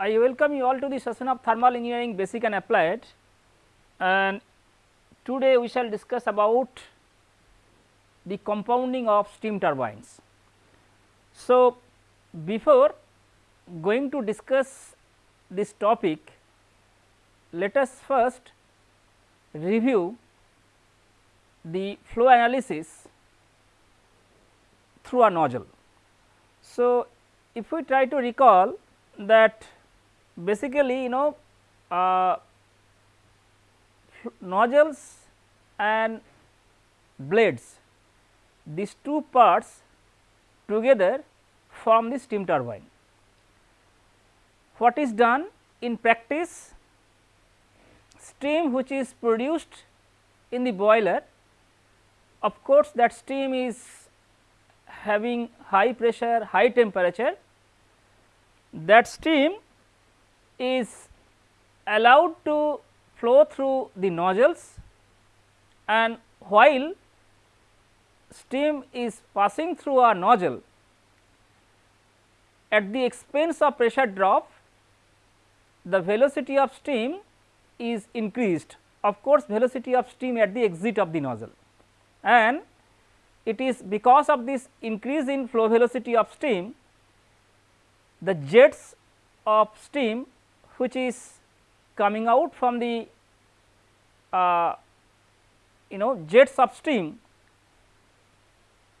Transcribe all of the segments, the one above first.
I welcome you all to the session of thermal engineering basic and applied and today we shall discuss about the compounding of steam turbines. So, before going to discuss this topic, let us first review the flow analysis through a nozzle. So, if we try to recall that basically you know uh, nozzles and blades these two parts together form the steam turbine. What is done in practice steam which is produced in the boiler of course, that steam is having high pressure high temperature that steam is allowed to flow through the nozzles and while steam is passing through a nozzle at the expense of pressure drop the velocity of steam is increased. Of course velocity of steam at the exit of the nozzle. And it is because of this increase in flow velocity of steam the jets of steam which is coming out from the uh, you know jets of steam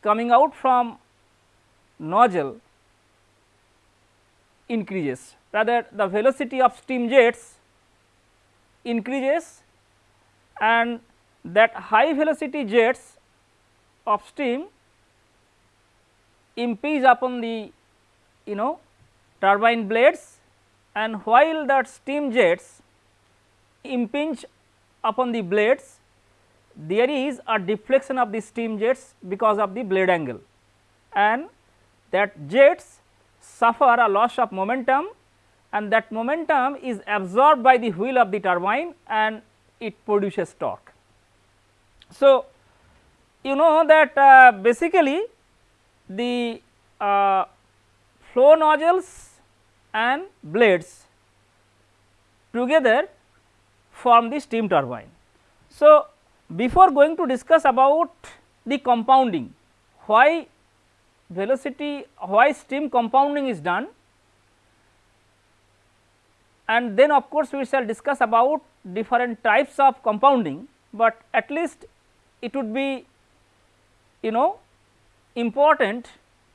coming out from nozzle increases. Rather the velocity of steam jets increases and that high velocity jets of steam impinge upon the you know turbine blades and while that steam jets impinge upon the blades there is a deflection of the steam jets because of the blade angle and that jets suffer a loss of momentum and that momentum is absorbed by the wheel of the turbine and it produces torque. So, you know that uh, basically the uh, flow nozzles and blades together form the steam turbine. So, before going to discuss about the compounding, why velocity, why steam compounding is done and then of course, we shall discuss about different types of compounding, but at least it would be you know important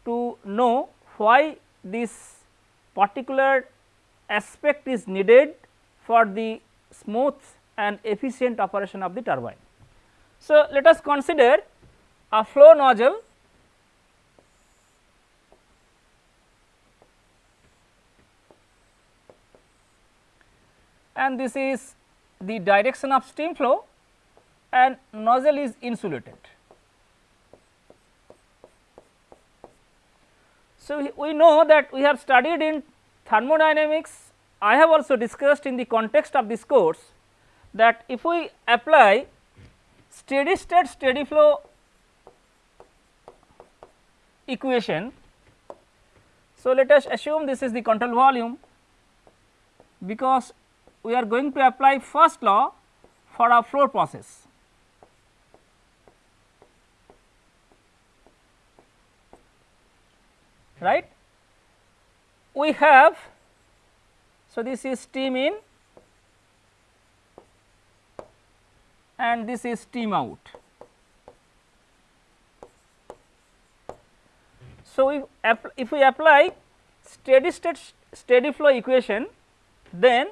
to know why this particular aspect is needed for the smooth and efficient operation of the turbine. So, let us consider a flow nozzle and this is the direction of steam flow and nozzle is insulated. So, we know that we have studied in thermodynamics, I have also discussed in the context of this course that if we apply steady state steady flow equation. So, let us assume this is the control volume because we are going to apply first law for our flow process. Right. We have so this is steam in and this is steam out. So, if, if we apply steady state steady flow equation then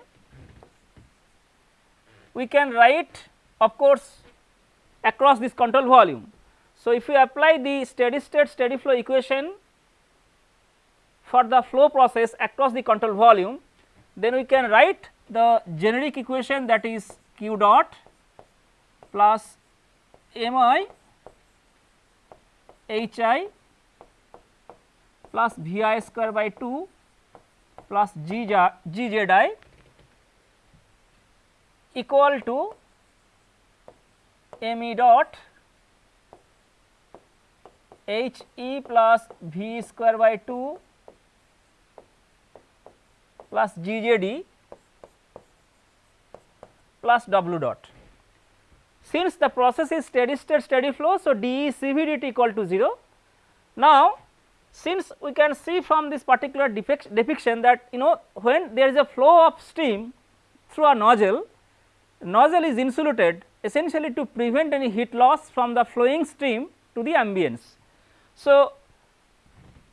we can write of course across this control volume. So, if we apply the steady state steady flow equation for the flow process across the control volume, then we can write the generic equation that is q dot plus m i h i plus v i square by 2 plus g, g z i equal to m e dot h e plus v square by 2 plus GJD plus W dot. Since the process is steady state steady flow, so dE CVDT equal to 0. Now, since we can see from this particular depiction that you know when there is a flow of steam through a nozzle, nozzle is insulated essentially to prevent any heat loss from the flowing stream to the ambience. So,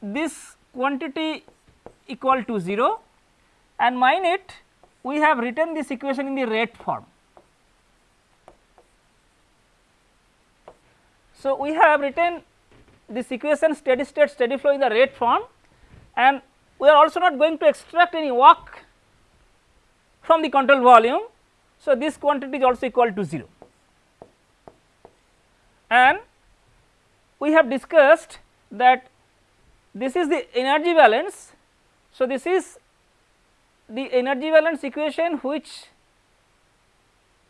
this quantity equal to 0 and mine it we have written this equation in the rate form. So, we have written this equation steady state steady flow in the rate form and we are also not going to extract any work from the control volume. So, this quantity is also equal to 0 and we have discussed that this is the energy balance. So, this is the energy balance equation which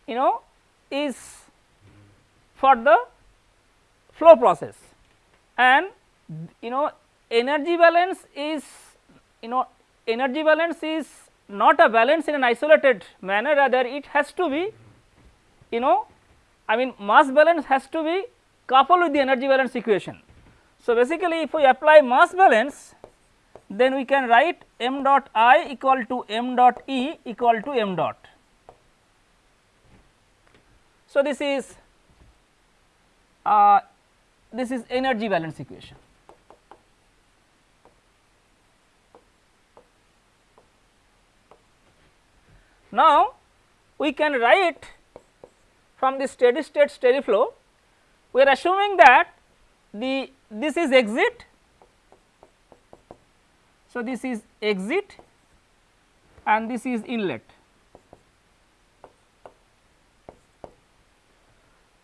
you know is for the flow process and you know energy balance is you know energy balance is not a balance in an isolated manner rather it has to be you know I mean mass balance has to be coupled with the energy balance equation. So, basically if we apply mass balance then we can write m dot i equal to m dot e equal to m dot. So, this is uh, this is energy balance equation. Now, we can write from the steady state steady flow we are assuming that the this is exit. So, this is exit and this is inlet.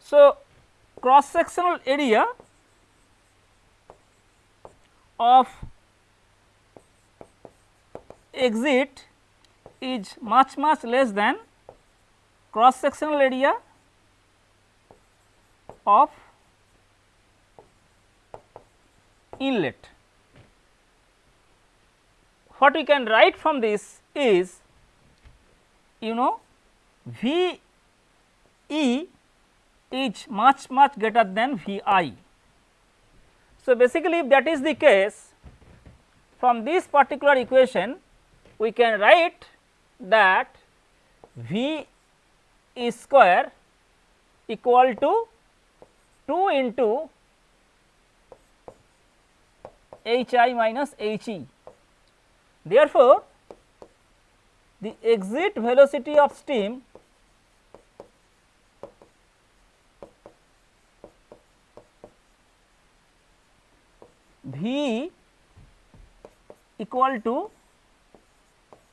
So, cross sectional area of exit is much much less than cross sectional area of inlet. What we can write from this is you know V E is much much greater than V I. So, basically if that is the case from this particular equation we can write that V E square equal to 2 into H i minus H e. Therefore, the exit velocity of steam V equal to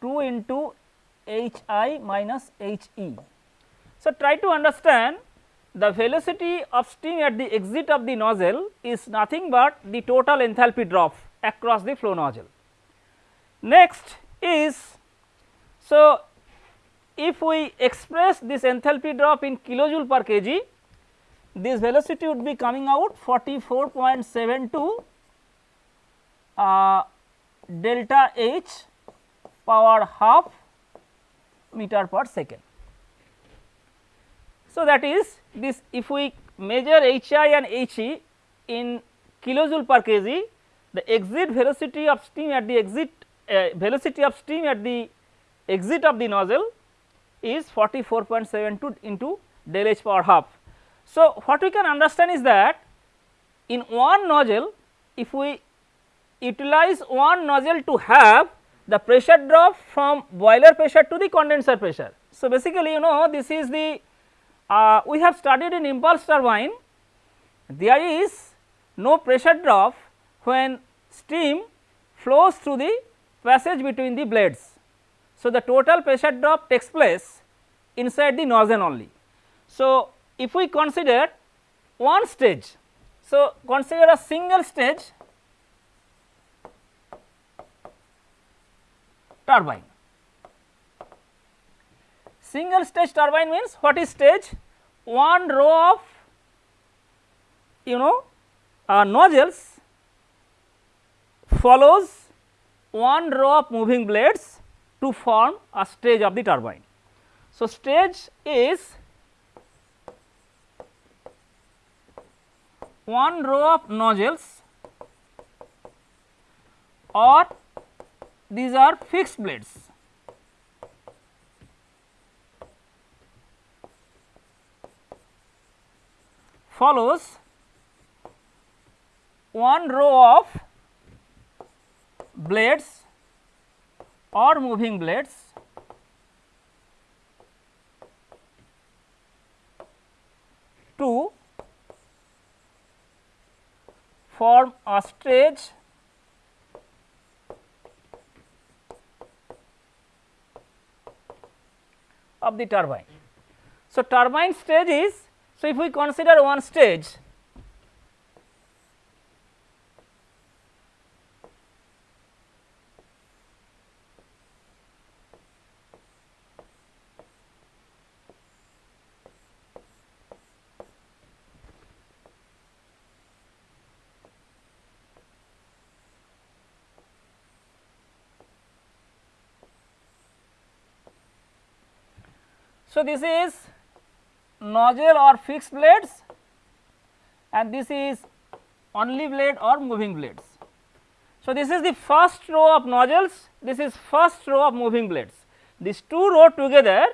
2 into H i minus H e. So, try to understand the velocity of steam at the exit of the nozzle is nothing but the total enthalpy drop across the flow nozzle. Next is so if we express this enthalpy drop in kilojoule per kg this velocity would be coming out 44.72 uh, delta H power half meter per second. So, that is this if we measure H i and H e in kilojoule per kg the exit velocity of steam at the exit velocity of steam at the exit of the nozzle is 44.72 into del H power half. So, what we can understand is that in one nozzle if we utilize one nozzle to have the pressure drop from boiler pressure to the condenser pressure. So, basically you know this is the uh, we have studied in impulse turbine there is no pressure drop when steam flows through the passage between the blades. So, the total pressure drop takes place inside the nozzle only. So, if we consider one stage, so consider a single stage turbine Single stage turbine means what is stage? One row of you know uh, nozzles follows one row of moving blades to form a stage of the turbine. So, stage is one row of nozzles or these are fixed blades. follows one row of blades or moving blades to form a stage of the turbine. So, turbine stage is so if we consider one stage So, this is nozzle or fixed blades and this is only blade or moving blades. So, this is the first row of nozzles, this is first row of moving blades. These two row together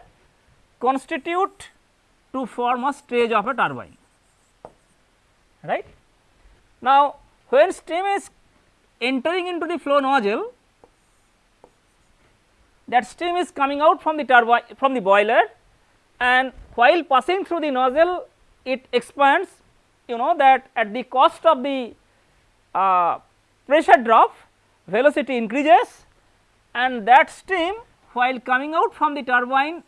constitute to form a stage of a turbine, right. Now, when steam is entering into the flow nozzle, that steam is coming out from the turbine from the boiler and while passing through the nozzle it expands you know that at the cost of the uh, pressure drop velocity increases. And that steam while coming out from the turbine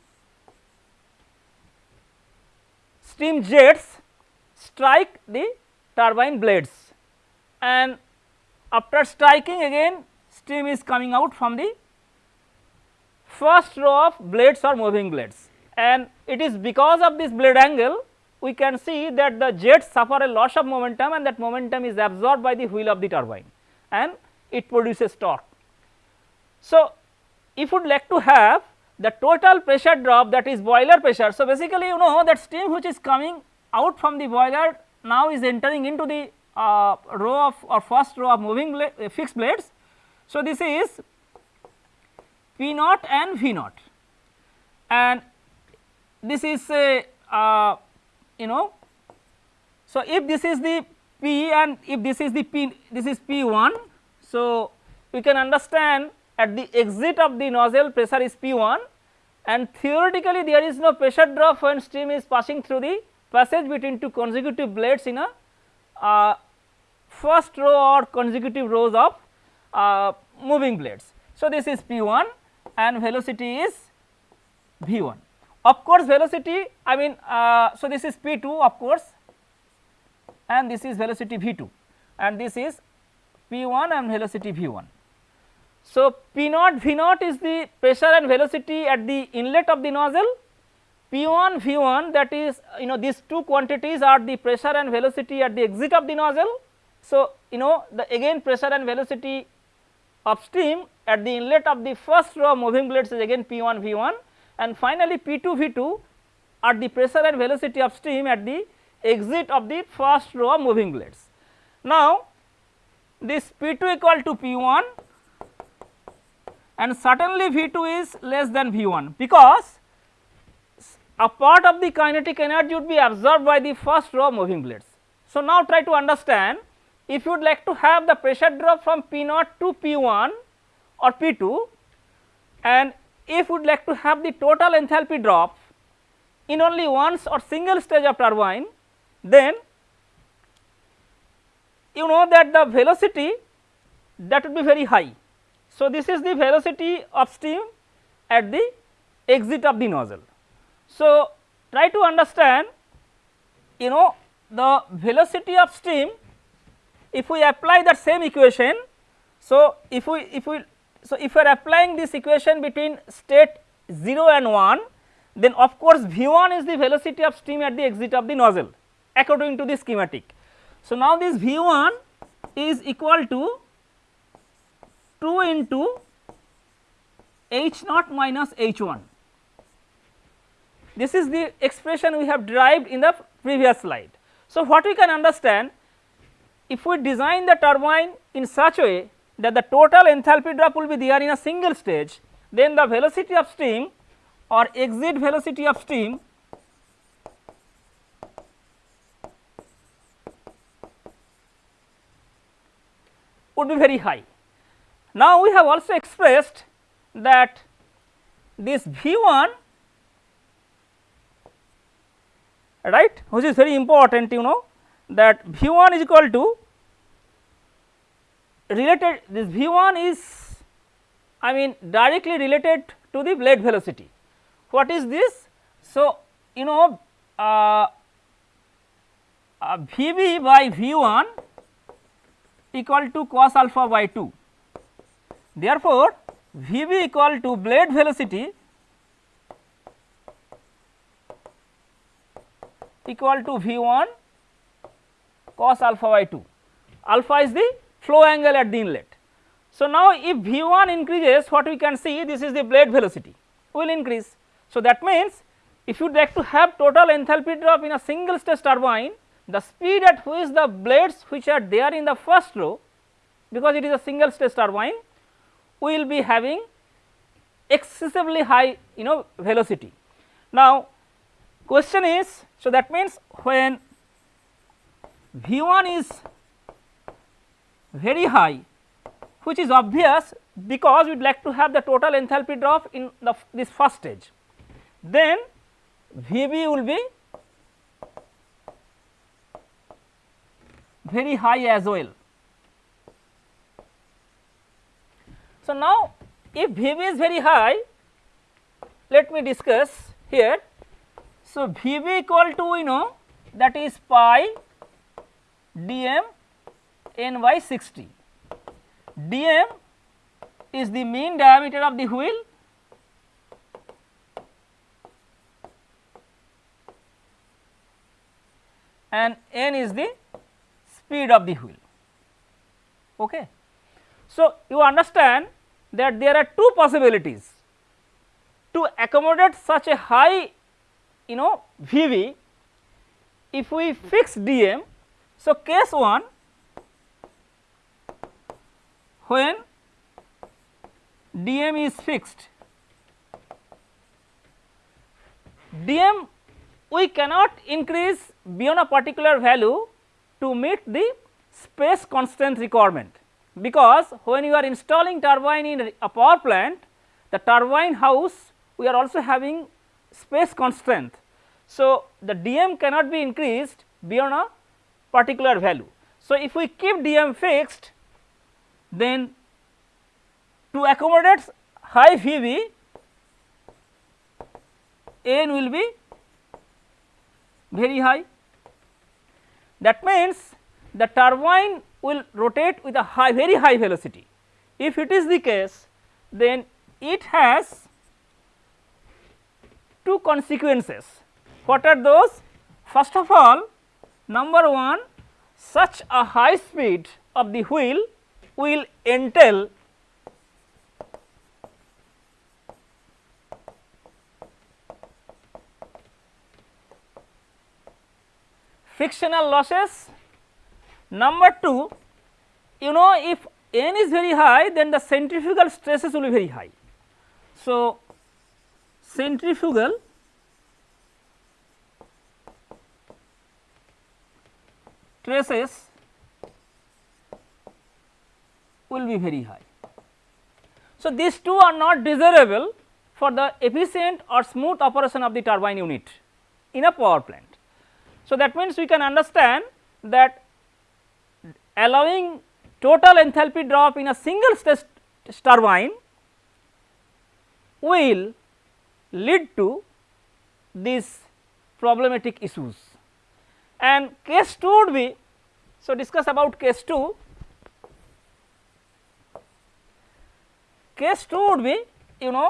steam jets strike the turbine blades. And after striking again steam is coming out from the first row of blades or moving blades and it is because of this blade angle we can see that the jets suffer a loss of momentum and that momentum is absorbed by the wheel of the turbine and it produces torque. So, if you would like to have the total pressure drop that is boiler pressure. So, basically you know that steam which is coming out from the boiler now is entering into the uh, row of or first row of moving blade, uh, fixed blades. So, this is P naught and V naught and this is a uh, you know. So, if this is the P and if this is the P this is P 1. So, we can understand at the exit of the nozzle pressure is P 1 and theoretically there is no pressure drop when steam is passing through the passage between two consecutive blades in a uh, first row or consecutive rows of uh, moving blades. So, this is P 1 and velocity is V 1. Of course, velocity I mean uh, so this is P 2 of course and this is velocity V 2 and this is P 1 and velocity V 1. So, P naught V naught is the pressure and velocity at the inlet of the nozzle P 1 V 1 that is you know these two quantities are the pressure and velocity at the exit of the nozzle. So, you know the again pressure and velocity of steam at the inlet of the first row of moving blades is again P 1 V 1 and finally P2 V2 are the pressure and velocity of steam at the exit of the first row of moving blades. Now, this P2 equal to P1 and certainly V2 is less than V1 because a part of the kinetic energy would be absorbed by the first row of moving blades. So, now try to understand if you would like to have the pressure drop from P0 to P1 or P2 and if we would like to have the total enthalpy drop in only once or single stage of turbine, then you know that the velocity that would be very high. So, this is the velocity of steam at the exit of the nozzle. So, try to understand you know the velocity of steam if we apply that same equation. So, if we if we so, if you are applying this equation between state 0 and 1 then of course V 1 is the velocity of steam at the exit of the nozzle according to the schematic. So, now this V 1 is equal to 2 into H naught minus H 1. This is the expression we have derived in the previous slide. So, what we can understand if we design the turbine in such a way that the total enthalpy drop will be there in a single stage, then the velocity of steam or exit velocity of steam would be very high. Now, we have also expressed that this V 1 right which is very important you know that V 1 is equal to related this V 1 is I mean directly related to the blade velocity. What is this? So, you know uh, uh, V b by V 1 equal to cos alpha by 2. Therefore, V b equal to blade velocity equal to V 1 cos alpha by 2. Alpha is the flow angle at the inlet. So, now if V 1 increases what we can see this is the blade velocity will increase. So, that means if you would like to have total enthalpy drop in a single stage turbine the speed at which the blades which are there in the first row because it is a single stage turbine will be having excessively high you know velocity. Now, question is so that means when V 1 is very high which is obvious because we would like to have the total enthalpy drop in the this first stage then V b will be very high as well. So, now if V b is very high let me discuss here. So, V b equal to we know that is pi d m n by 60. d m is the mean diameter of the wheel and n is the speed of the wheel. Okay. So, you understand that there are two possibilities to accommodate such a high you know VV if we fix dm. So, case 1 when dm is fixed dm we cannot increase beyond a particular value to meet the space constraint requirement because when you are installing turbine in a power plant the turbine house we are also having space constraint. So, the dm cannot be increased beyond a particular value. So, if we keep dm fixed then to accommodate high VV n will be very high that means, the turbine will rotate with a high very high velocity. If it is the case then it has two consequences. What are those? First of all number 1 such a high speed of the wheel will entail frictional losses. Number 2 you know if n is very high then the centrifugal stresses will be very high. So, centrifugal stresses will be very high. So, these two are not desirable for the efficient or smooth operation of the turbine unit in a power plant. So, that means we can understand that allowing total enthalpy drop in a single stage turbine will lead to these problematic issues and case 2 would be so discuss about case 2 case 2 would be you know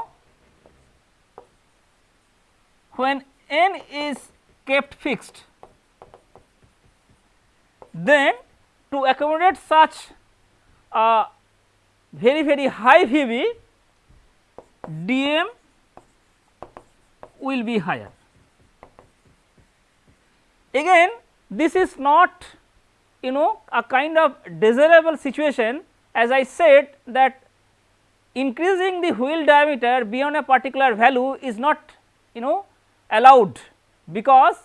when n is kept fixed then to accommodate such a very very high VV, dm will be higher. Again this is not you know a kind of desirable situation as I said that increasing the wheel diameter beyond a particular value is not you know allowed because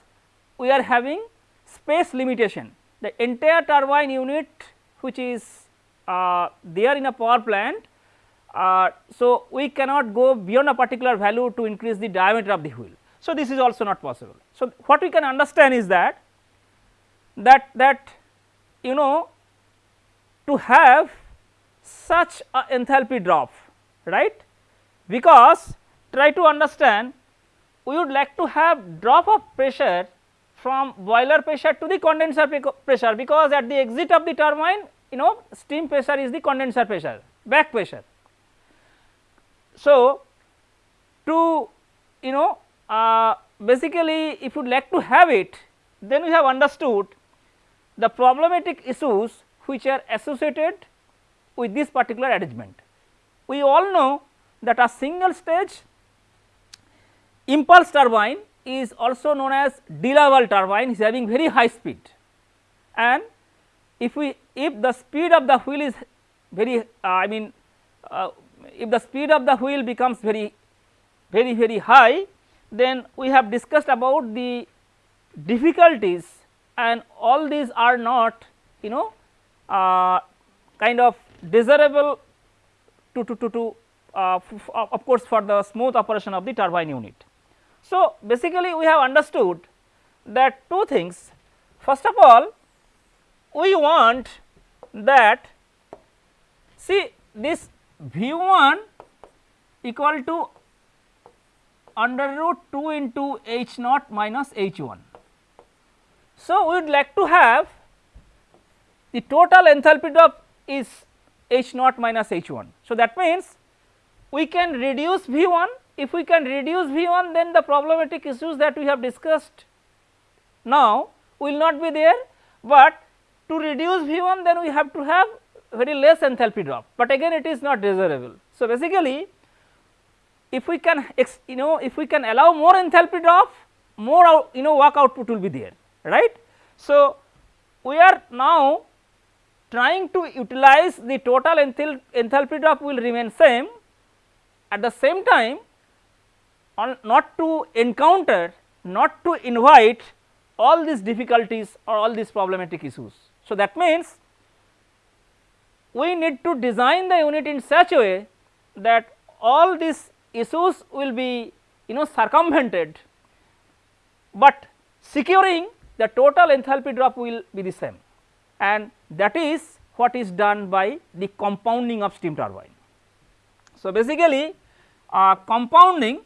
we are having space limitation. The entire turbine unit which is uh, there in a power plant. Uh, so, we cannot go beyond a particular value to increase the diameter of the wheel. So, this is also not possible. So, what we can understand is that that that you know to have such a enthalpy drop right because try to understand we would like to have drop of pressure from boiler pressure to the condenser pressure because at the exit of the turbine you know steam pressure is the condenser pressure back pressure. So, to you know uh, basically if you would like to have it then we have understood the problematic issues which are associated with this particular arrangement. We all know that a single stage impulse turbine is also known as de Laval turbine is having very high speed and if we if the speed of the wheel is very uh, I mean uh, if the speed of the wheel becomes very very very high then we have discussed about the difficulties and all these are not you know uh, kind of desirable to to to, to uh, of course for the smooth operation of the turbine unit. So, basically we have understood that two things first of all we want that see this V 1 equal to under root 2 into H naught minus H 1 so, we would like to have the total enthalpy drop is H naught minus H 1. So, that means we can reduce V 1 if we can reduce V 1 then the problematic issues that we have discussed now will not be there, but to reduce V 1 then we have to have very less enthalpy drop, but again it is not desirable. So, basically if we can you know if we can allow more enthalpy drop more out, you know work output will be there right. So, we are now trying to utilize the total enthal enthalpy drop will remain same. At the same time on not to encounter not to invite all these difficulties or all these problematic issues. So, that means we need to design the unit in such a way that all these issues will be you know circumvented, but securing the total enthalpy drop will be the same. And that is what is done by the compounding of steam turbine. So, basically uh, compounding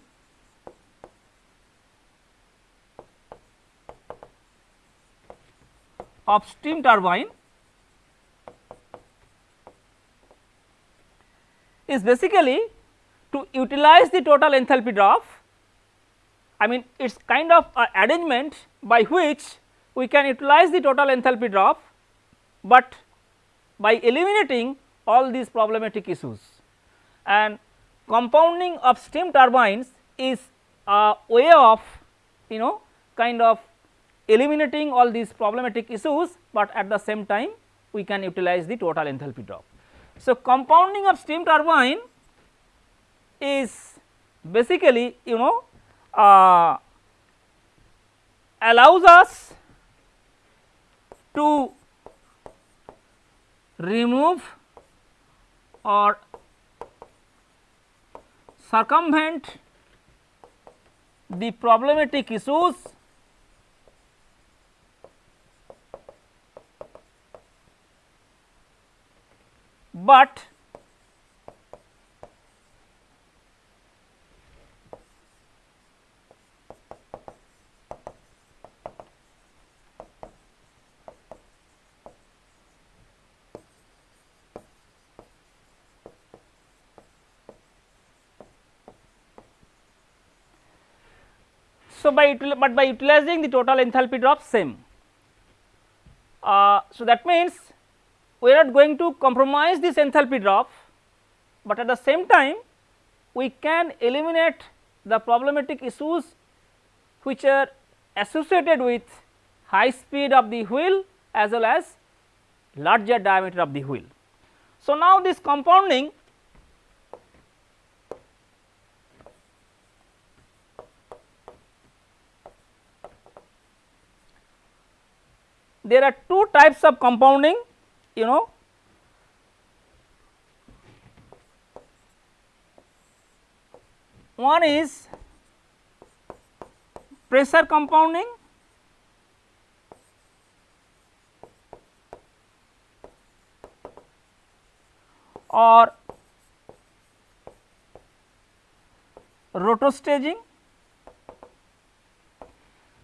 of steam turbine is basically to utilize the total enthalpy drop I mean it is kind of arrangement by which we can utilize the total enthalpy drop, but by eliminating all these problematic issues and compounding of steam turbines is a way of you know kind of eliminating all these problematic issues, but at the same time we can utilize the total enthalpy drop. So, compounding of steam turbine is basically you know uh, allows us to remove or circumvent the problematic issues but So, by but by utilizing the total enthalpy drop same. Uh, so, that means we are not going to compromise this enthalpy drop, but at the same time we can eliminate the problematic issues which are associated with high speed of the wheel as well as larger diameter of the wheel. So, now this compounding there are two types of compounding you know one is pressure compounding or Rateau staging.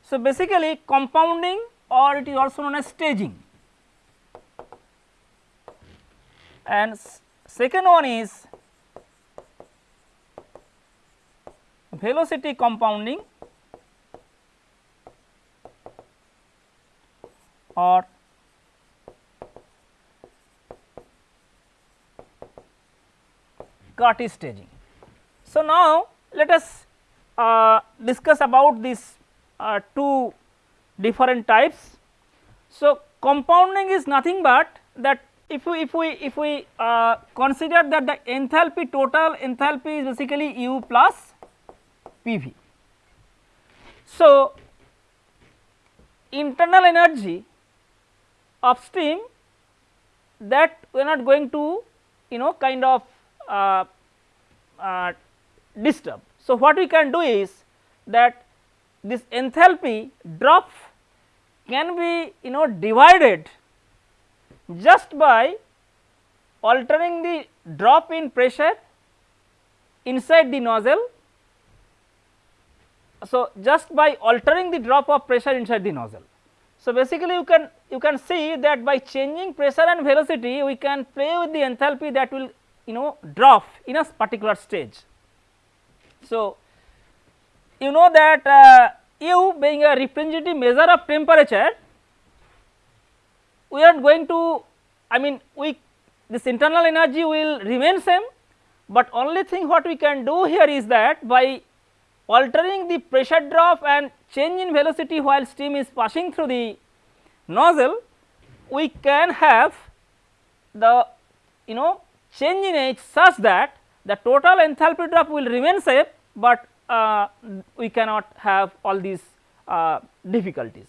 So, basically compounding or it is also known as staging and second one is velocity compounding or Curtis staging. So, now let us uh, discuss about these uh, two different types. So, compounding is nothing but that if we if we if we uh, consider that the enthalpy total enthalpy is basically U plus PV. So, internal energy of steam that we are not going to you know kind of uh, uh, disturb. So, what we can do is that this enthalpy drop can be you know divided just by altering the drop in pressure inside the nozzle. So, just by altering the drop of pressure inside the nozzle. So, basically you can you can see that by changing pressure and velocity we can play with the enthalpy that will you know drop in a particular stage. So, you know that uh, U being a representative measure of temperature we are going to I mean we this internal energy will remain same, but only thing what we can do here is that by altering the pressure drop and change in velocity while steam is passing through the nozzle we can have the you know change in H such that the total enthalpy drop will remain same, but uh, we cannot have all these uh, difficulties.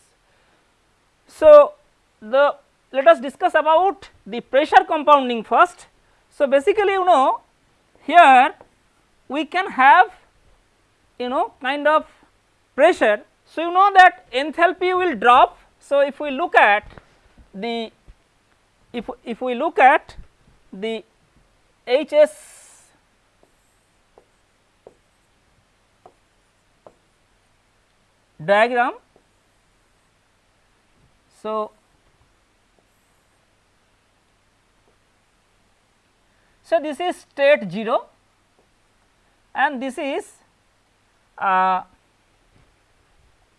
So, the let us discuss about the pressure compounding first. So, basically you know here we can have you know kind of pressure. So, you know that enthalpy will drop. So, if we look at the if if we look at the HS diagram. So, so this is state 0 and this is uh,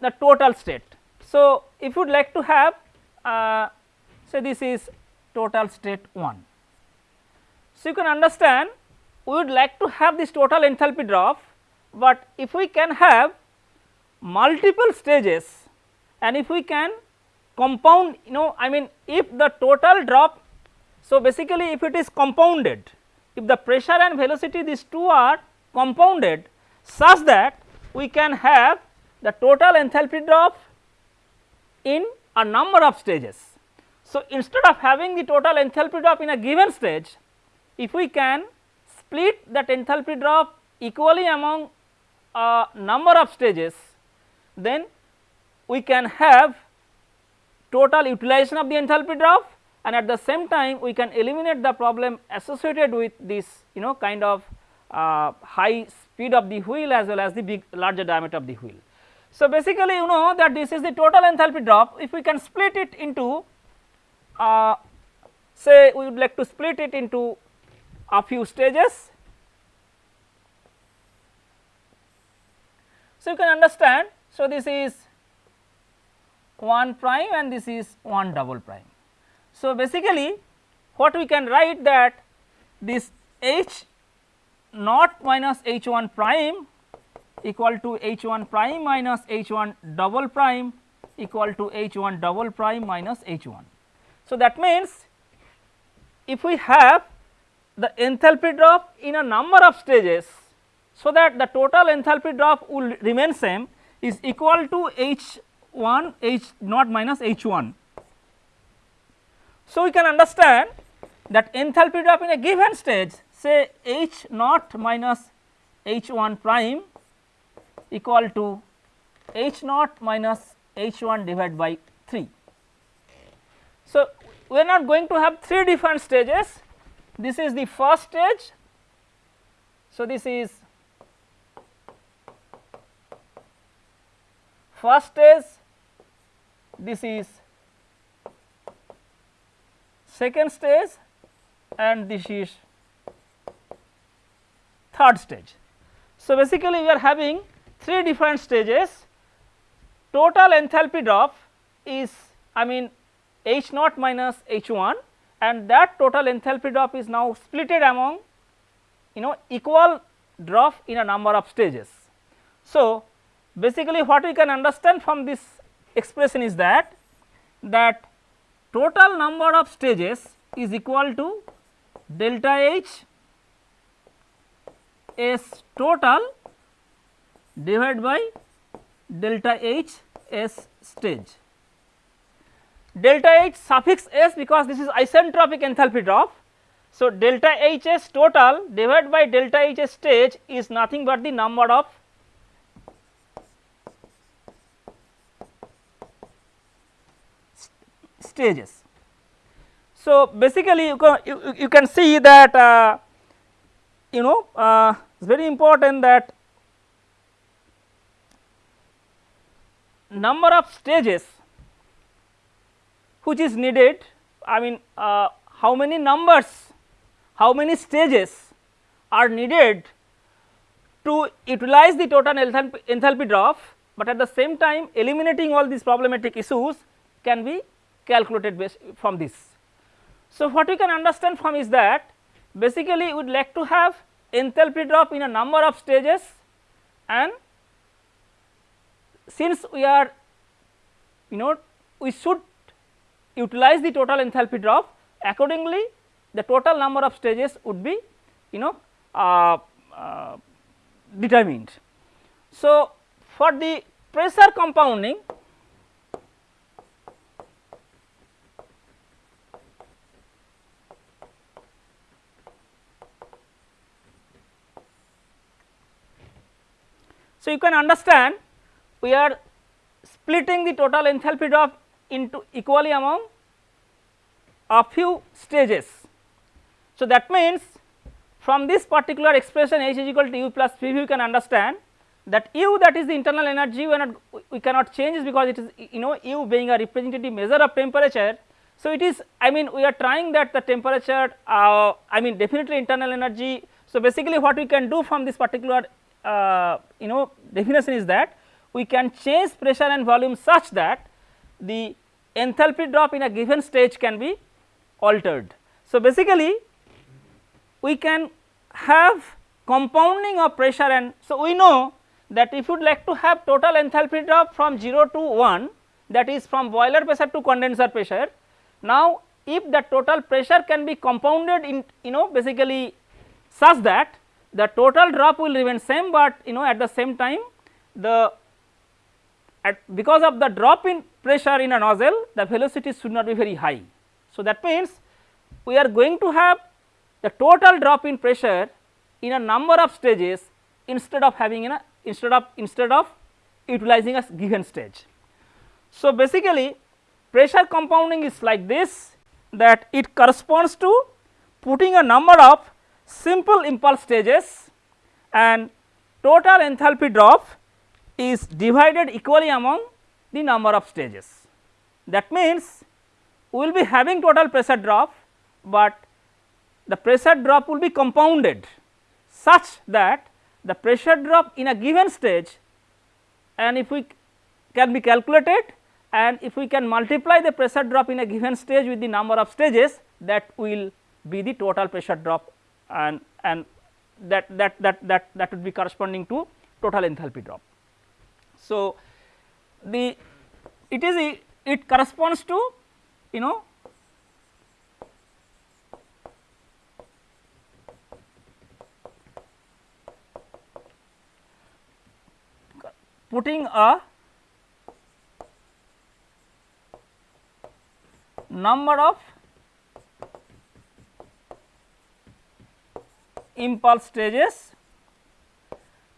the total state. So, if you would like to have uh, so this is total state 1. So, you can understand we would like to have this total enthalpy drop, but if we can have multiple stages and if we can compound you know I mean if the total drop. So, basically if it is compounded if the pressure and velocity these two are compounded such that we can have the total enthalpy drop in a number of stages. So, instead of having the total enthalpy drop in a given stage if we can split that enthalpy drop equally among a number of stages then we can have total utilization of the enthalpy drop and at the same time we can eliminate the problem associated with this you know kind of uh, high speed of the wheel as well as the big larger diameter of the wheel. So, basically you know that this is the total enthalpy drop if we can split it into uh, say we would like to split it into a few stages. So, you can understand. So, this is 1 prime and this is 1 double prime. So, basically what we can write that this H naught minus H 1 prime equal to H 1 prime minus H 1 double prime equal to H 1 double prime minus H 1. So, that means if we have the enthalpy drop in a number of stages, so that the total enthalpy drop will remain same is equal to H 1 H naught minus H 1. So, we can understand that enthalpy drop in a given stage say H naught minus H 1 prime equal to H naught minus H 1 divided by 3. So, we are not going to have 3 different stages this is the first stage. So, this is first stage this is second stage and this is third stage. So, basically we are having three different stages total enthalpy drop is I mean H naught minus H 1 and that total enthalpy drop is now splitted among you know equal drop in a number of stages. So, basically what we can understand from this expression is that that total number of stages is equal to delta H S total divided by delta H S stage. Delta H suffix S because this is isentropic enthalpy drop. So, delta H S total divided by delta H S stage is nothing but the number of stages. So, basically you can, you, you can see that uh, you know uh, it is very important that number of stages which is needed I mean uh, how many numbers how many stages are needed to utilize the total enthalpy, enthalpy drop, but at the same time eliminating all these problematic issues can be calculated from this. So, what we can understand from is that basically we would like to have enthalpy drop in a number of stages and since we are you know we should utilize the total enthalpy drop accordingly the total number of stages would be you know uh, uh, determined. So, for the pressure compounding So, you can understand we are splitting the total enthalpy drop into equally among a few stages. So, that means from this particular expression H is equal to U plus P v you can understand that U that is the internal energy we, not, we cannot change because it is you know U being a representative measure of temperature. So, it is I mean we are trying that the temperature uh, I mean definitely internal energy. So, basically what we can do from this particular uh, you know definition is that we can change pressure and volume such that the enthalpy drop in a given stage can be altered. So, basically we can have compounding of pressure and so we know that if you would like to have total enthalpy drop from 0 to 1 that is from boiler pressure to condenser pressure. Now, if the total pressure can be compounded in you know basically such that the total drop will remain same, but you know at the same time the at because of the drop in pressure in a nozzle the velocity should not be very high. So, that means we are going to have the total drop in pressure in a number of stages instead of having in a instead of instead of utilizing a given stage. So, basically pressure compounding is like this that it corresponds to putting a number of simple impulse stages and total enthalpy drop is divided equally among the number of stages. That means, we will be having total pressure drop, but the pressure drop will be compounded such that the pressure drop in a given stage and if we can be calculated and if we can multiply the pressure drop in a given stage with the number of stages that will be the total pressure drop and, and that that that that that would be corresponding to total enthalpy drop. So, the it is a, it corresponds to you know putting a number of impulse stages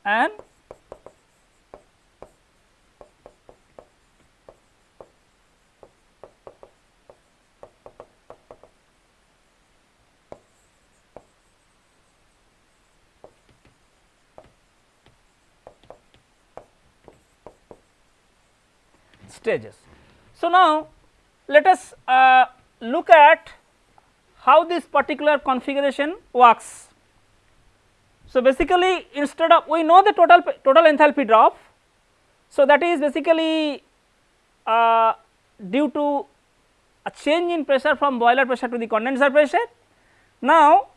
and stages. So, now let us uh, look at how this particular configuration works. So, basically instead of we know the total total enthalpy drop. So, that is basically uh, due to a change in pressure from boiler pressure to the condenser pressure. Now,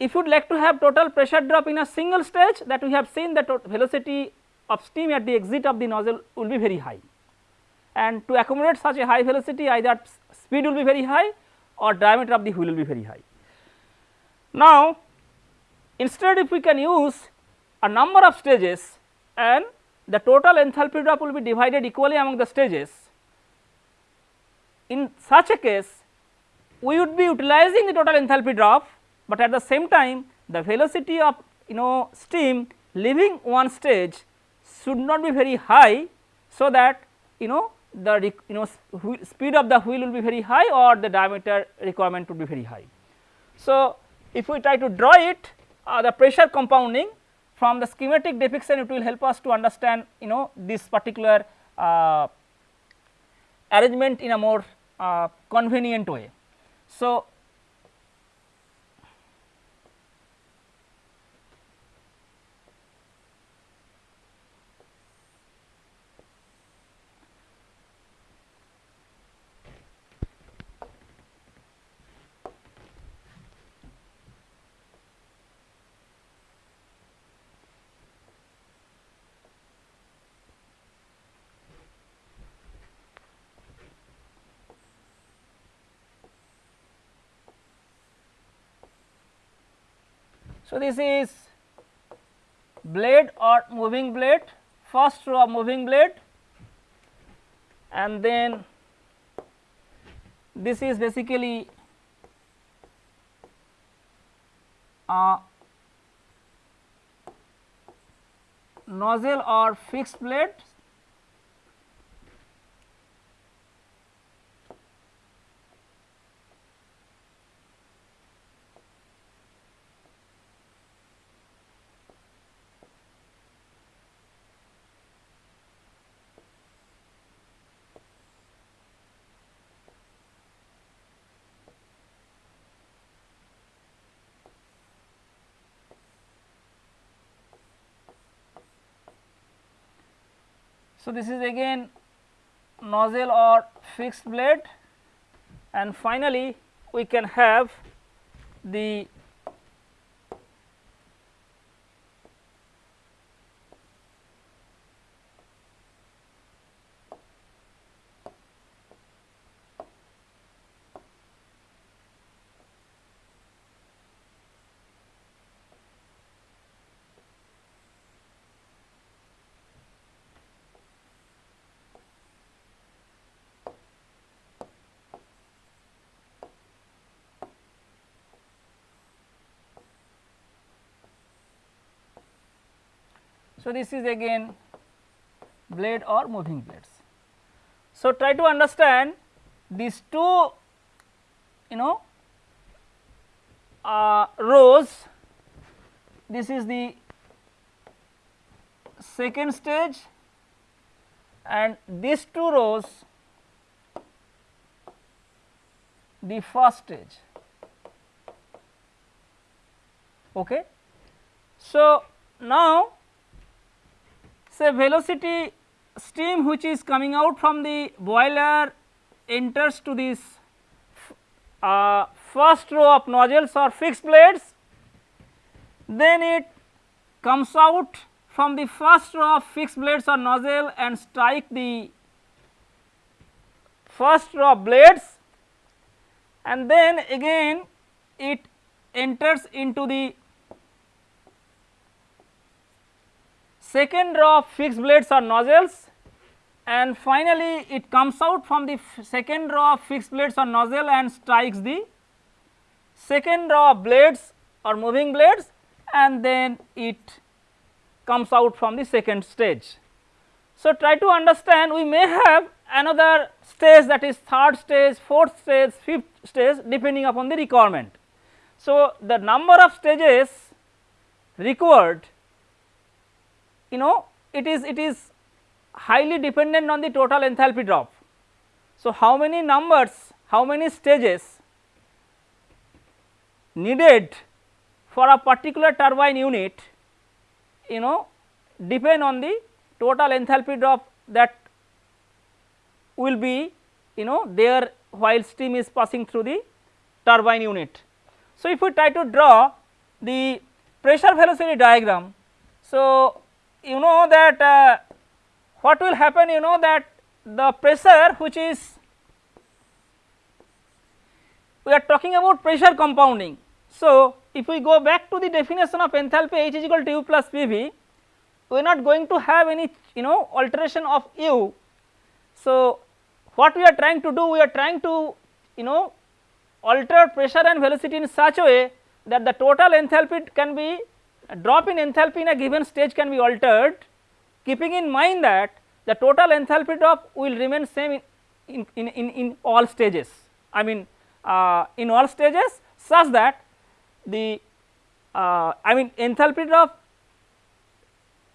if you would like to have total pressure drop in a single stage that we have seen that velocity of steam at the exit of the nozzle will be very high and to accommodate such a high velocity either speed will be very high or diameter of the wheel will be very high. Now, instead if we can use a number of stages and the total enthalpy drop will be divided equally among the stages. In such a case we would be utilizing the total enthalpy drop, but at the same time the velocity of you know steam leaving one stage should not be very high. So, that you know the you know speed of the wheel will be very high or the diameter requirement would be very high. So, if we try to draw it uh, the pressure compounding from the schematic depiction it will help us to understand you know this particular uh, arrangement in a more uh, convenient way. So, So, this is blade or moving blade first row of moving blade and then this is basically a nozzle or fixed blade So, this is again nozzle or fixed blade and finally, we can have the So, this is again blade or moving blades. So, try to understand these two you know uh, rows this is the second stage and these two rows the first stage. Okay. So, now say velocity steam which is coming out from the boiler enters to this uh, first row of nozzles or fixed blades. Then it comes out from the first row of fixed blades or nozzle and strike the first row of blades. And then again it enters into the second row of fixed blades or nozzles and finally it comes out from the second row of fixed blades or nozzle and strikes the second row of blades or moving blades and then it comes out from the second stage. So, try to understand we may have another stage that is third stage, fourth stage, fifth stage depending upon the requirement. So, the number of stages required you know it is it is highly dependent on the total enthalpy drop. So, how many numbers how many stages needed for a particular turbine unit you know depend on the total enthalpy drop that will be you know there while steam is passing through the turbine unit. So, if we try to draw the pressure velocity diagram. So, you know that uh, what will happen you know that the pressure which is we are talking about pressure compounding. So, if we go back to the definition of enthalpy H is equal to U plus PV we are not going to have any you know alteration of U. So, what we are trying to do we are trying to you know alter pressure and velocity in such a way that the total enthalpy can be drop in enthalpy in a given stage can be altered keeping in mind that the total enthalpy drop will remain same in, in, in, in all stages I mean uh, in all stages such that the uh, I mean enthalpy drop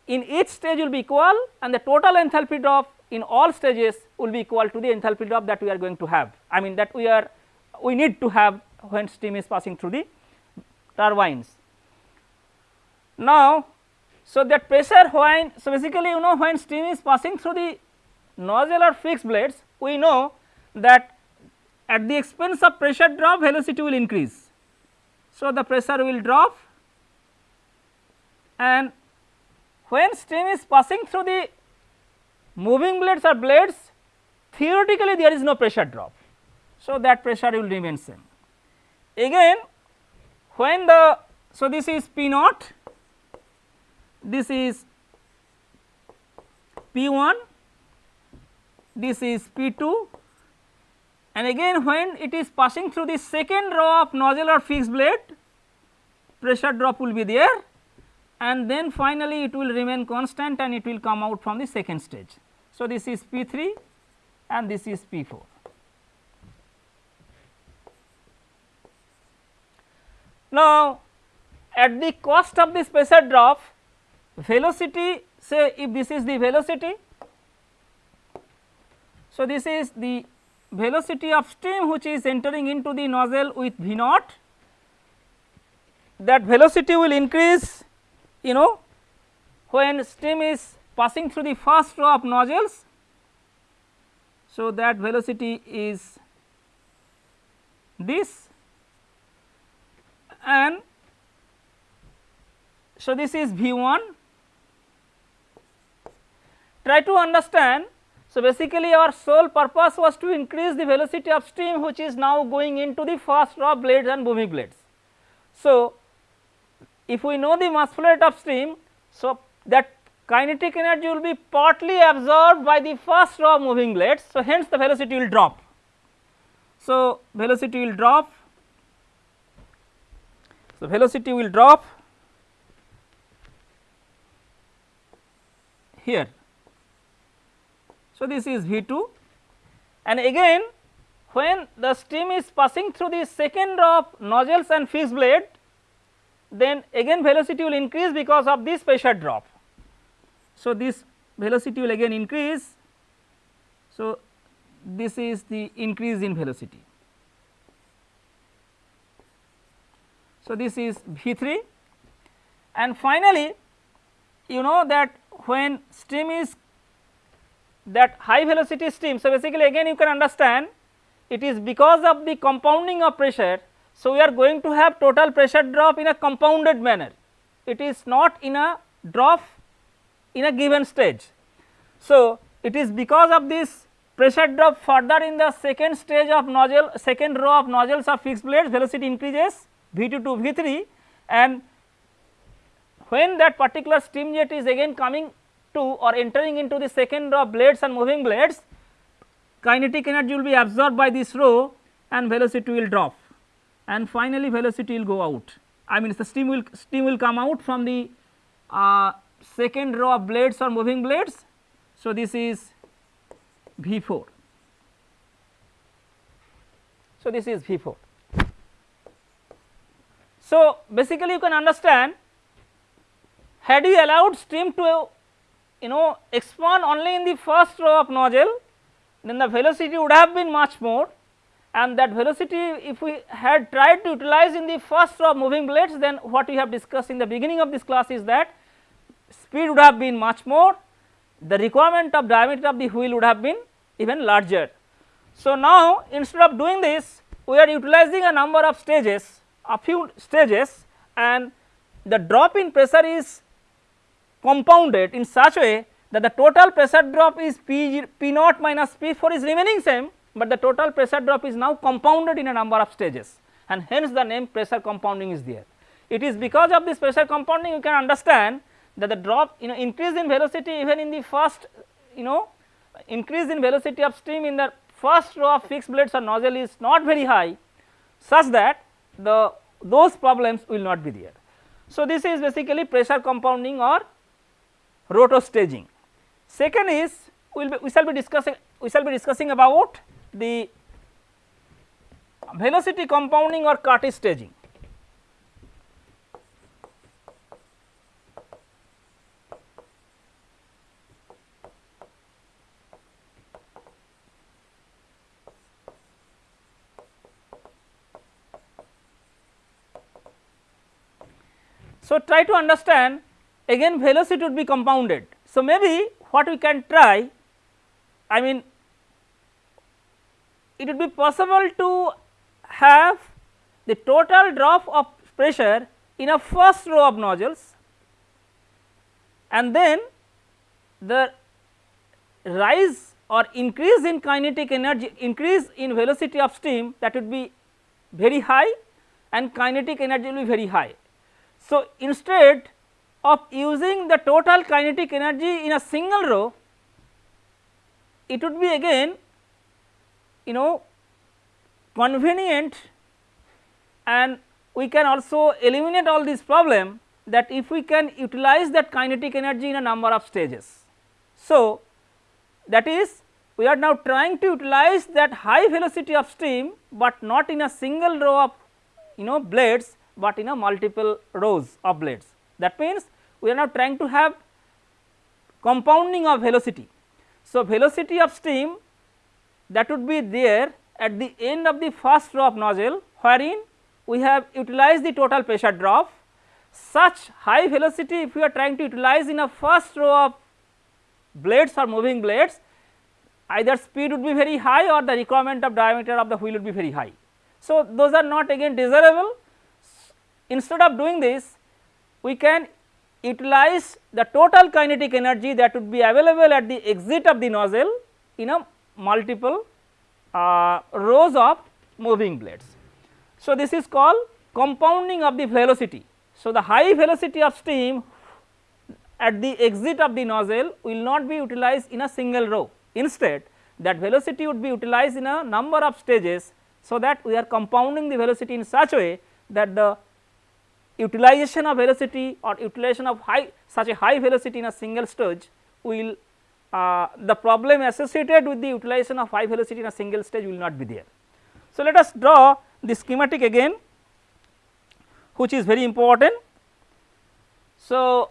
in each stage will be equal and the total enthalpy drop in all stages will be equal to the enthalpy drop that we are going to have. I mean that we are we need to have when steam is passing through the turbines. Now, so that pressure when so basically you know when steam is passing through the nozzle or fixed blades we know that at the expense of pressure drop velocity will increase. So, the pressure will drop and when steam is passing through the moving blades or blades theoretically there is no pressure drop. So, that pressure will remain same. Again when the so this is P naught, this is P 1, this is P 2 and again when it is passing through the second row of nozzle or fixed blade pressure drop will be there and then finally it will remain constant and it will come out from the second stage. So, this is P 3 and this is P 4. Now, at the cost of this pressure drop velocity say if this is the velocity. So, this is the velocity of steam which is entering into the nozzle with V naught that velocity will increase you know when steam is passing through the first row of nozzles. So, that velocity is this and so this is V 1 try to understand. So, basically our sole purpose was to increase the velocity of steam which is now going into the first row of blades and moving blades. So, if we know the mass flow rate of stream, so that kinetic energy will be partly absorbed by the first row of moving blades. So, hence the velocity will drop. So, velocity will drop. So, velocity will drop here. So, this is V 2 and again when the steam is passing through the second row of nozzles and fixed blade then again velocity will increase because of this pressure drop. So, this velocity will again increase. So, this is the increase in velocity. So, this is V 3 and finally, you know that when steam is that high velocity steam. So, basically again you can understand it is because of the compounding of pressure so, we are going to have total pressure drop in a compounded manner it is not in a drop in a given stage. So, it is because of this pressure drop further in the second stage of nozzle second row of nozzles of fixed blades velocity increases V 2 to V 3 and when that particular steam jet is again coming to or entering into the second row of blades and moving blades kinetic energy will be absorbed by this row and velocity will drop and finally velocity will go out I mean the steam will steam will come out from the uh, second row of blades or moving blades. So, this is V 4. So, this is V 4. So, basically you can understand had you allowed steam to you know expand only in the first row of nozzle then the velocity would have been much more and that velocity if we had tried to utilize in the first row of moving blades then what we have discussed in the beginning of this class is that speed would have been much more the requirement of diameter of the wheel would have been even larger. So, now instead of doing this we are utilizing a number of stages a few stages and the drop in pressure is compounded in such a way that the total pressure drop is P, P naught minus P 4 is remaining same, but the total pressure drop is now compounded in a number of stages and hence the name pressure compounding is there. It is because of this pressure compounding you can understand that the drop you know increase in velocity even in the first you know increase in velocity of steam in the first row of fixed blades or nozzle is not very high such that the those problems will not be there. So, this is basically pressure compounding or rotor staging. Second is we will be, we shall be discussing we shall be discussing about the velocity compounding or Curtis staging. So, try to understand again velocity would be compounded. So, maybe what we can try I mean it would be possible to have the total drop of pressure in a first row of nozzles and then the rise or increase in kinetic energy increase in velocity of steam that would be very high and kinetic energy will be very high. So, instead of using the total kinetic energy in a single row, it would be again you know convenient and we can also eliminate all this problem that if we can utilize that kinetic energy in a number of stages. So, that is we are now trying to utilize that high velocity of steam, but not in a single row of you know blades, but in a multiple rows of blades. That means, we are now trying to have compounding of velocity. So, velocity of steam that would be there at the end of the first row of nozzle wherein we have utilized the total pressure drop. Such high velocity if we are trying to utilize in a first row of blades or moving blades either speed would be very high or the requirement of diameter of the wheel would be very high. So, those are not again desirable instead of doing this we can utilize the total kinetic energy that would be available at the exit of the nozzle in a multiple uh, rows of moving blades. So, this is called compounding of the velocity. So, the high velocity of steam at the exit of the nozzle will not be utilized in a single row. Instead, that velocity would be utilized in a number of stages. So, that we are compounding the velocity in such a way that the utilization of velocity or utilization of high such a high velocity in a single stage will uh, the problem associated with the utilization of high velocity in a single stage will not be there. So, let us draw the schematic again which is very important. So,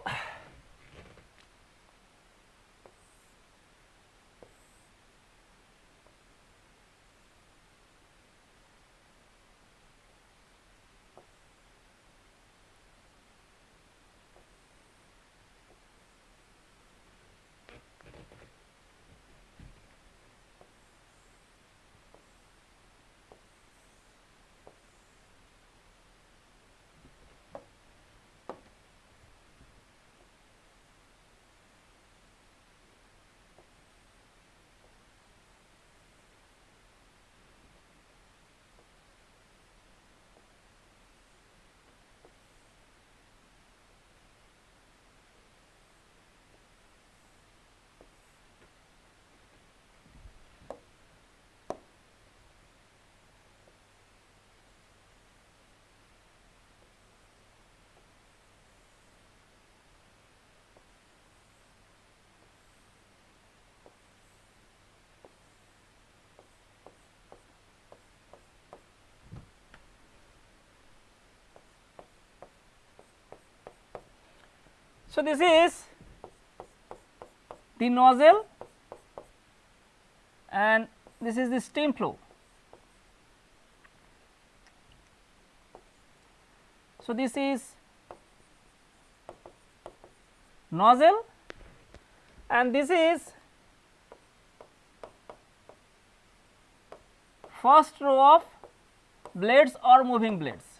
So, this is the nozzle and this is the steam flow. So, this is nozzle and this is first row of blades or moving blades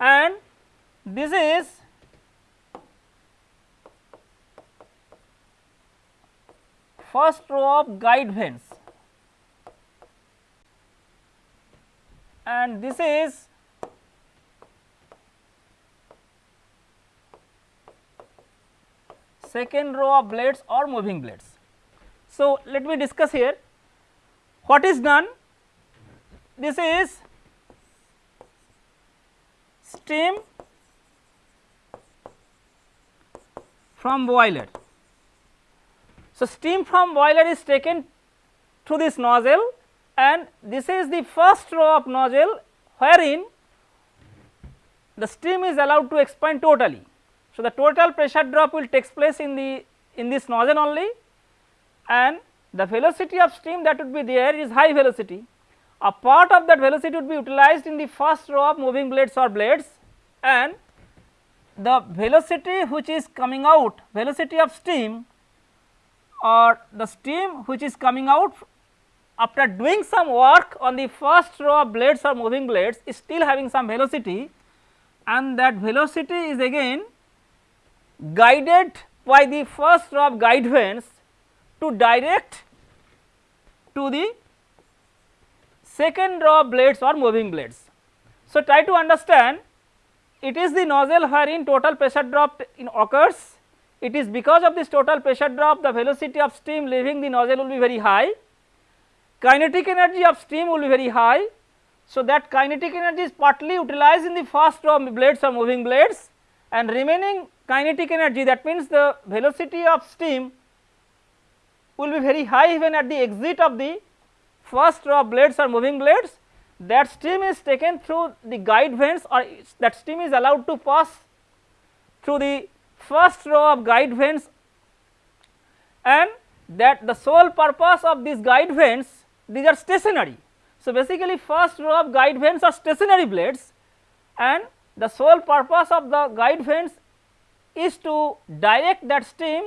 and this is first row of guide vanes and this is second row of blades or moving blades. So, let me discuss here what is done this is steam from boiler. So, steam from boiler is taken through this nozzle and this is the first row of nozzle wherein the steam is allowed to expand totally. So, the total pressure drop will takes place in the in this nozzle only and the velocity of steam that would be there is high velocity. A part of that velocity would be utilized in the first row of moving blades or blades and the velocity which is coming out velocity of steam or the steam which is coming out after doing some work on the first row of blades or moving blades is still having some velocity and that velocity is again guided by the first row of guide vanes to direct to the second row of blades or moving blades. So, try to understand it is the nozzle wherein total pressure drop in occurs. It is because of this total pressure drop the velocity of steam leaving the nozzle will be very high. Kinetic energy of steam will be very high. So, that kinetic energy is partly utilized in the first row of blades or moving blades and remaining kinetic energy that means the velocity of steam will be very high even at the exit of the first row of blades or moving blades that steam is taken through the guide vanes or that steam is allowed to pass through the first row of guide vanes and that the sole purpose of these guide vanes these are stationary. So, basically first row of guide vanes are stationary blades and the sole purpose of the guide vanes is to direct that steam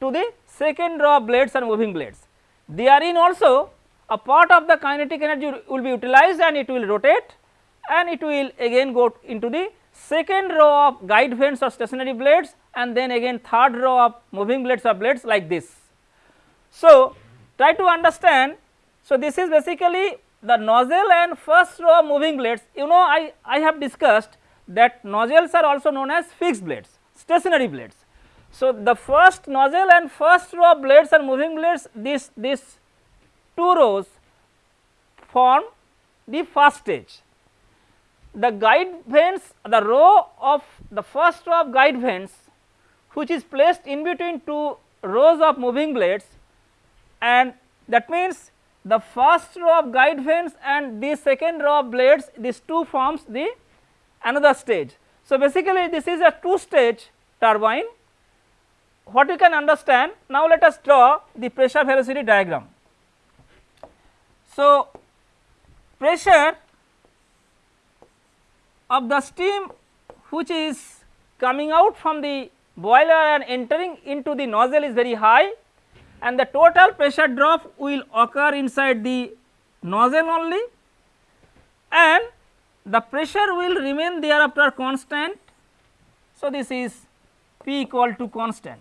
to the second row of blades and moving blades. Therein also a part of the kinetic energy will be utilized and it will rotate and it will again go into the second row of guide vanes or stationary blades and then again third row of moving blades or blades like this. So, try to understand. So, this is basically the nozzle and first row of moving blades you know I, I have discussed that nozzles are also known as fixed blades stationary blades. So, the first nozzle and first row of blades and moving blades this this two rows form the first stage. The guide vanes the row of the first row of guide vanes which is placed in between two rows of moving blades and that means the first row of guide vanes and the second row of blades these two forms the another stage. So, basically this is a two stage turbine what you can understand now let us draw the pressure velocity diagram. So, pressure of the steam which is coming out from the boiler and entering into the nozzle is very high and the total pressure drop will occur inside the nozzle only and the pressure will remain thereafter constant. So, this is P equal to constant.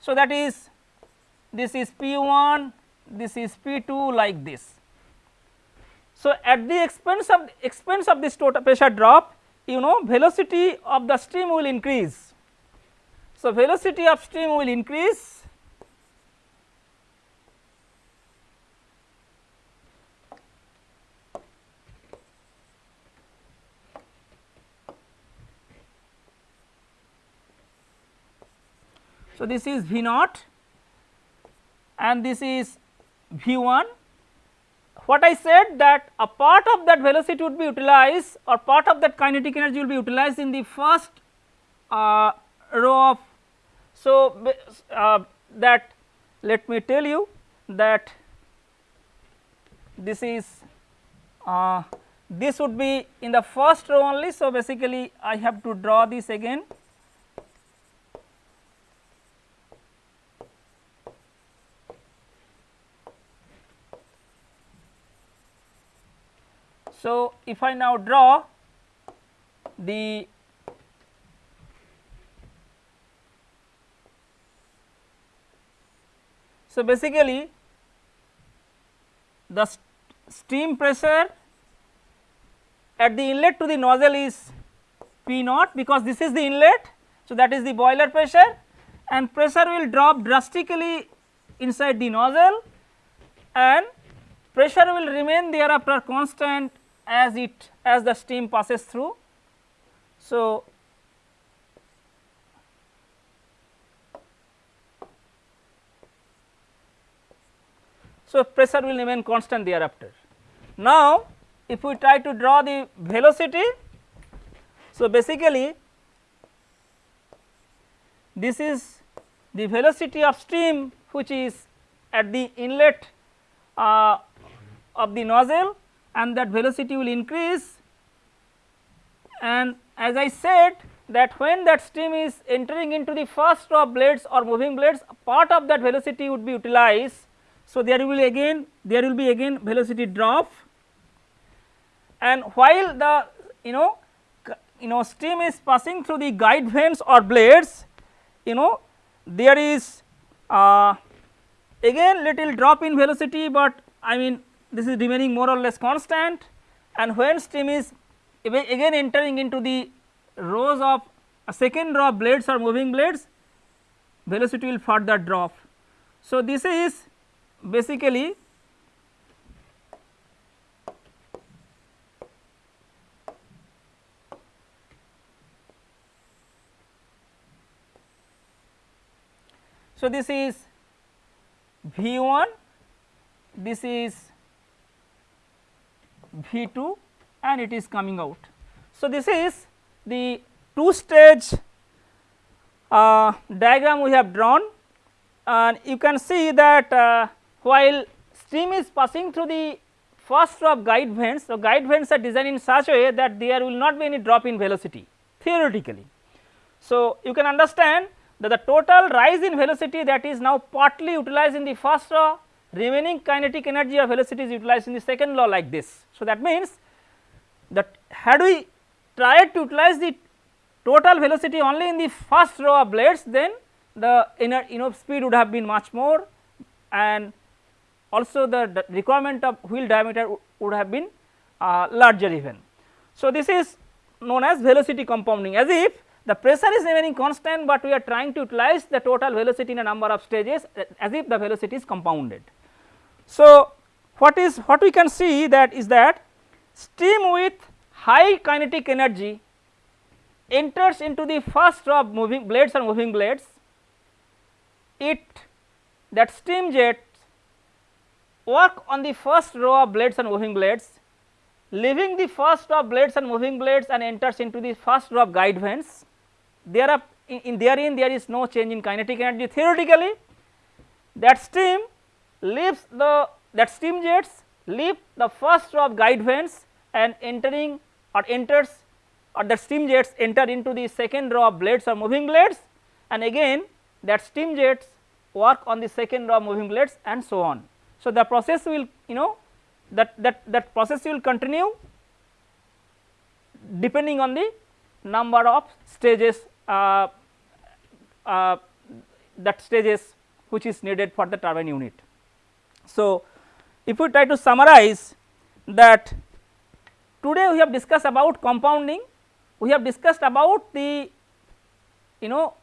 So, that is this is P 1 this is P 2 like this. So, at the expense of expense of this total pressure drop you know velocity of the stream will increase. So, velocity of stream will increase So, this is V naught and this is V 1 what I said that a part of that velocity would be utilized or part of that kinetic energy will be utilized in the first uh, row of. So, uh, that let me tell you that this is uh, this would be in the first row only. So, basically I have to draw this again So, if I now draw the so basically the st steam pressure at the inlet to the nozzle is P naught because this is the inlet. So, that is the boiler pressure and pressure will drop drastically inside the nozzle and pressure will remain there thereafter constant as it as the steam passes through. So, so pressure will remain constant thereafter. Now, if we try to draw the velocity, so basically this is the velocity of steam which is at the inlet uh, of the nozzle and that velocity will increase and as I said that when that steam is entering into the first row of blades or moving blades part of that velocity would be utilized. So, there will again there will be again velocity drop and while the you know you know steam is passing through the guide vanes or blades you know there is uh, again little drop in velocity, but I mean this is remaining more or less constant and when steam is again entering into the rows of a second row of blades or moving blades velocity will further drop. So, this is basically So, this is V 1, this is V 2 and it is coming out. So, this is the two stage uh, diagram we have drawn and you can see that uh, while stream is passing through the first row of guide vanes, so guide vanes are designed in such a way that there will not be any drop in velocity theoretically. So, you can understand that the total rise in velocity that is now partly utilized in the first law remaining kinetic energy of velocity is utilized in the second law like this. So, that means that had we tried to utilize the total velocity only in the first row of blades then the inner you know speed would have been much more and also the, the requirement of wheel diameter would have been uh, larger even. So, this is known as velocity compounding as if the pressure is remaining constant, but we are trying to utilize the total velocity in a number of stages as if the velocity is compounded. So, what is what we can see that is that steam with high kinetic energy enters into the first row of moving blades or moving blades, it that steam jets work on the first row of blades and moving blades, leaving the first row of blades and moving blades and enters into the first row of guide vanes there are in, there in therein there is no change in kinetic energy. Theoretically that steam leaves the that steam jets leave the first row of guide vanes and entering or enters or the steam jets enter into the second row of blades or moving blades and again that steam jets work on the second row of moving blades and so on. So, the process will you know that that that process will continue depending on the number of stages uh, uh, that stages which is needed for the turbine unit. So, if we try to summarize that today we have discussed about compounding, we have discussed about the you know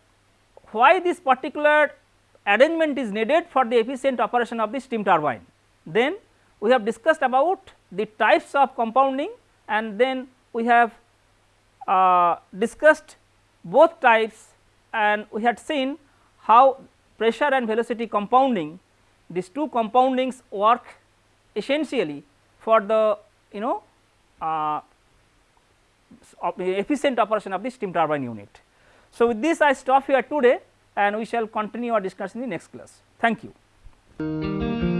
why this particular arrangement is needed for the efficient operation of the steam turbine. Then we have discussed about the types of compounding and then we have uh, discussed both types and we had seen how pressure and velocity compounding these two compoundings work essentially for the you know uh, efficient operation of the steam turbine unit. So, with this I stop here today and we shall continue our discussion in the next class. Thank you.